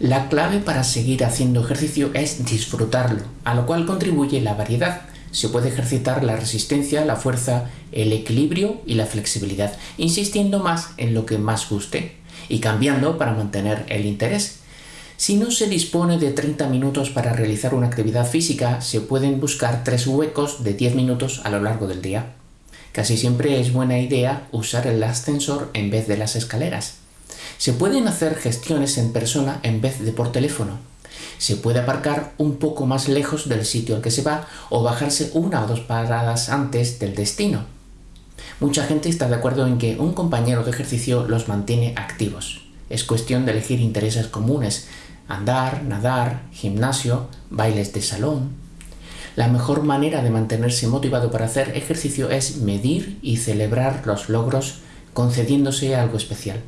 La clave para seguir haciendo ejercicio es disfrutarlo, a lo cual contribuye la variedad. Se puede ejercitar la resistencia, la fuerza, el equilibrio y la flexibilidad, insistiendo más en lo que más guste y cambiando para mantener el interés. Si no se dispone de 30 minutos para realizar una actividad física, se pueden buscar tres huecos de 10 minutos a lo largo del día. Casi siempre es buena idea usar el ascensor en vez de las escaleras. Se pueden hacer gestiones en persona en vez de por teléfono. Se puede aparcar un poco más lejos del sitio al que se va o bajarse una o dos paradas antes del destino. Mucha gente está de acuerdo en que un compañero de ejercicio los mantiene activos. Es cuestión de elegir intereses comunes, andar, nadar, gimnasio, bailes de salón. La mejor manera de mantenerse motivado para hacer ejercicio es medir y celebrar los logros concediéndose algo especial.